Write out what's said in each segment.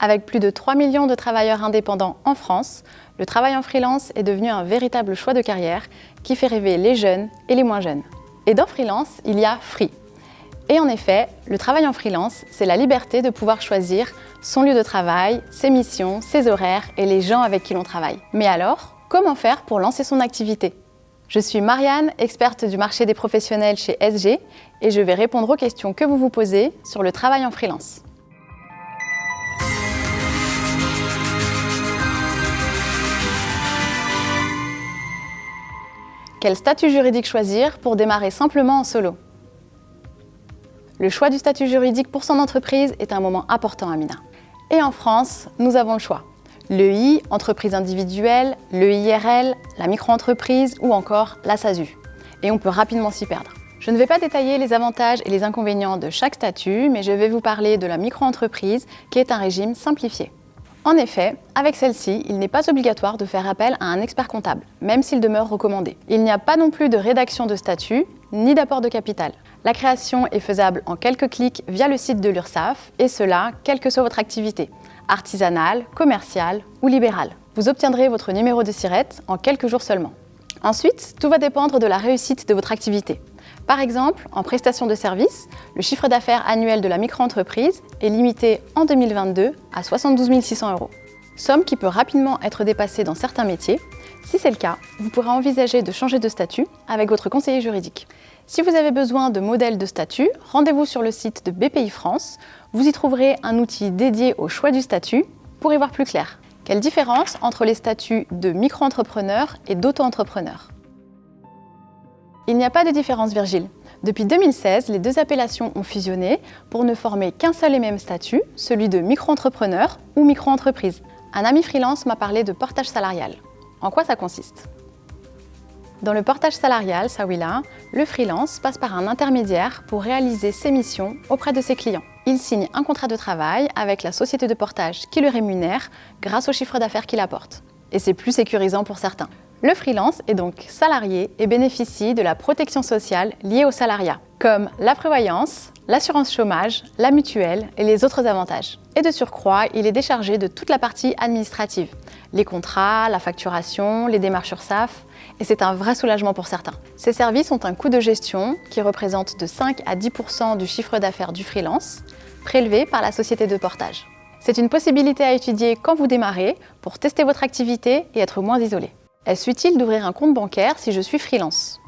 Avec plus de 3 millions de travailleurs indépendants en France, le travail en freelance est devenu un véritable choix de carrière qui fait rêver les jeunes et les moins jeunes. Et dans freelance, il y a free. Et en effet, le travail en freelance, c'est la liberté de pouvoir choisir son lieu de travail, ses missions, ses horaires et les gens avec qui l'on travaille. Mais alors, comment faire pour lancer son activité? Je suis Marianne, experte du marché des professionnels chez SG et je vais répondre aux questions que vous vous posez sur le travail en freelance. Quel statut juridique choisir pour démarrer simplement en solo? Le choix du statut juridique pour son entreprise est un moment important, Amina. Et en France, nous avons le choix. Le I, entreprise individuelle, le IRL, la micro-entreprise ou encore la SASU. Et on peut rapidement s'y perdre. Je ne vais pas détailler les avantages et les inconvénients de chaque statut, mais je vais vous parler de la micro-entreprise qui est un régime simplifié. En effet, avec celle-ci, il n'est pas obligatoire de faire appel à un expert comptable, même s'il demeure recommandé. Il n'y a pas non plus de rédaction de statut, ni d'apport de capital. La création est faisable en quelques clics via le site de l'URSSAF, et cela, quelle que soit votre activité, artisanale, commerciale ou libérale. Vous obtiendrez votre numéro de SIRET en quelques jours seulement. Ensuite, tout va dépendre de la réussite de votre activité. Par exemple, en prestation de services, le chiffre d'affaires annuel de la micro-entreprise est limité en 2022 à 72 600 euros. Somme qui peut rapidement être dépassée dans certains métiers. Si c'est le cas, vous pourrez envisager de changer de statut avec votre conseiller juridique. Si vous avez besoin de modèles de statut, rendez-vous sur le site de BPI France. Vous y trouverez un outil dédié au choix du statut pour y voir plus clair. Quelle différence entre les statuts de micro-entrepreneur et d'auto-entrepreneur il n'y a pas de différence, Virgile. Depuis 2016, les deux appellations ont fusionné pour ne former qu'un seul et même statut, celui de micro-entrepreneur ou micro-entreprise. Un ami freelance m'a parlé de portage salarial. En quoi ça consiste? Dans le portage salarial, Sawila, le freelance passe par un intermédiaire pour réaliser ses missions auprès de ses clients. Il signe un contrat de travail avec la société de portage qui le rémunère grâce au chiffre d'affaires qu'il apporte. Et c'est plus sécurisant pour certains. Le freelance est donc salarié et bénéficie de la protection sociale liée au salariat, comme la prévoyance, l'assurance chômage, la mutuelle et les autres avantages. Et de surcroît, il est déchargé de toute la partie administrative, les contrats, la facturation, les démarches SAF, et c'est un vrai soulagement pour certains. Ces services ont un coût de gestion qui représente de 5 à 10% du chiffre d'affaires du freelance, prélevé par la société de portage. C'est une possibilité à étudier quand vous démarrez pour tester votre activité et être moins isolé. Est-ce utile d'ouvrir un compte bancaire si je suis freelance?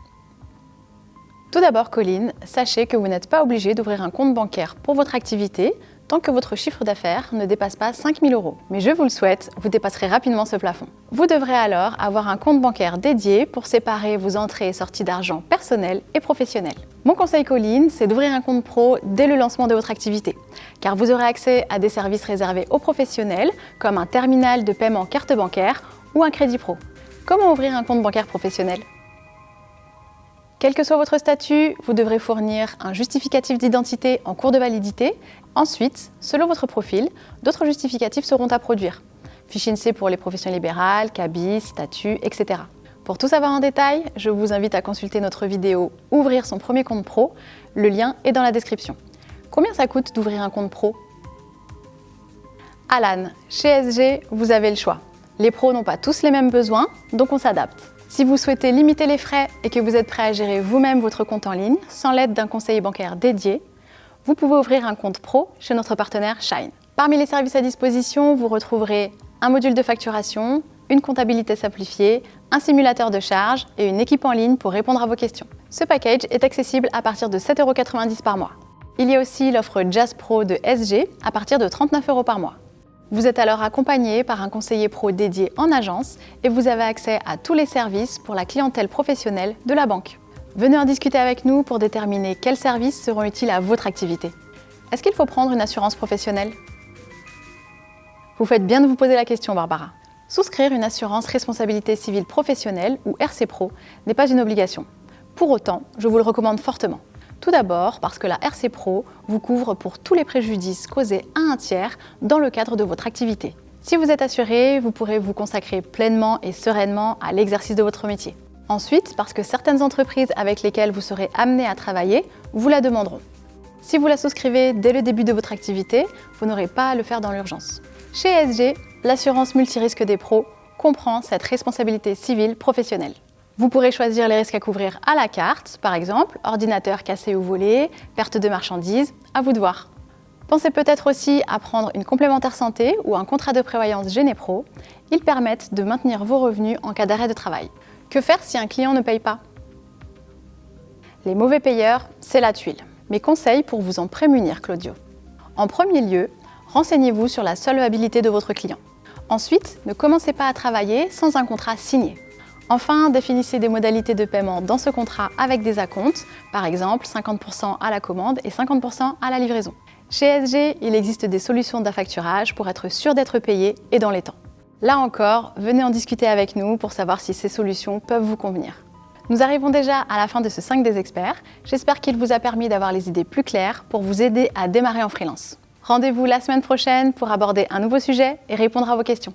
Tout d'abord, Colline, sachez que vous n'êtes pas obligé d'ouvrir un compte bancaire pour votre activité tant que votre chiffre d'affaires ne dépasse pas 5 000 euros. Mais je vous le souhaite, vous dépasserez rapidement ce plafond. Vous devrez alors avoir un compte bancaire dédié pour séparer vos entrées et sorties d'argent personnelles et professionnelles. Mon conseil Colline, c'est d'ouvrir un compte pro dès le lancement de votre activité, car vous aurez accès à des services réservés aux professionnels, comme un terminal de paiement carte bancaire ou un crédit pro. Comment ouvrir un compte bancaire professionnel? Quel que soit votre statut, vous devrez fournir un justificatif d'identité en cours de validité. Ensuite, selon votre profil, d'autres justificatifs seront à produire. Fichier INSEE pour les professions libérales, cabis, statut, etc. Pour tout savoir en détail, je vous invite à consulter notre vidéo « Ouvrir son premier compte pro ». Le lien est dans la description. Combien ça coûte d'ouvrir un compte pro? Alan, chez SG, vous avez le choix. Les pros n'ont pas tous les mêmes besoins, donc on s'adapte. Si vous souhaitez limiter les frais et que vous êtes prêt à gérer vous-même votre compte en ligne, sans l'aide d'un conseiller bancaire dédié, vous pouvez ouvrir un compte pro chez notre partenaire Shine. Parmi les services à disposition, vous retrouverez un module de facturation, une comptabilité simplifiée, un simulateur de charge et une équipe en ligne pour répondre à vos questions. Ce package est accessible à partir de 7,90€ par mois. Il y a aussi l'offre Jazz Pro de SG à partir de 39 euros par mois. Vous êtes alors accompagné par un conseiller pro dédié en agence et vous avez accès à tous les services pour la clientèle professionnelle de la banque. Venez en discuter avec nous pour déterminer quels services seront utiles à votre activité. Est-ce qu'il faut prendre une assurance professionnelle? Vous faites bien de vous poser la question, Barbara. Souscrire une assurance responsabilité civile professionnelle ou RC Pro n'est pas une obligation. Pour autant, je vous le recommande fortement. Tout d'abord parce que la RC Pro vous couvre pour tous les préjudices causés à un tiers dans le cadre de votre activité. Si vous êtes assuré, vous pourrez vous consacrer pleinement et sereinement à l'exercice de votre métier. Ensuite, parce que certaines entreprises avec lesquelles vous serez amené à travailler vous la demanderont. Si vous la souscrivez dès le début de votre activité, vous n'aurez pas à le faire dans l'urgence. Chez SG, l'assurance multirisque des pros comprend cette responsabilité civile professionnelle. Vous pourrez choisir les risques à couvrir à la carte, par exemple ordinateur cassé ou volé, perte de marchandises, à vous de voir. Pensez peut-être aussi à prendre une complémentaire santé ou un contrat de prévoyance Génépro. Ils permettent de maintenir vos revenus en cas d'arrêt de travail. Que faire si un client ne paye pas? Les mauvais payeurs, c'est la tuile. Mes conseils pour vous en prémunir, Claudio. En premier lieu, renseignez-vous sur la solvabilité de votre client. Ensuite, ne commencez pas à travailler sans un contrat signé. Enfin, définissez des modalités de paiement dans ce contrat avec des acomptes, par exemple 50% à la commande et 50% à la livraison. Chez SG, il existe des solutions d'affacturage pour être sûr d'être payé et dans les temps. Là encore, venez en discuter avec nous pour savoir si ces solutions peuvent vous convenir. Nous arrivons déjà à la fin de ce 5 des experts. J'espère qu'il vous a permis d'avoir les idées plus claires pour vous aider à démarrer en freelance. Rendez-vous la semaine prochaine pour aborder un nouveau sujet et répondre à vos questions.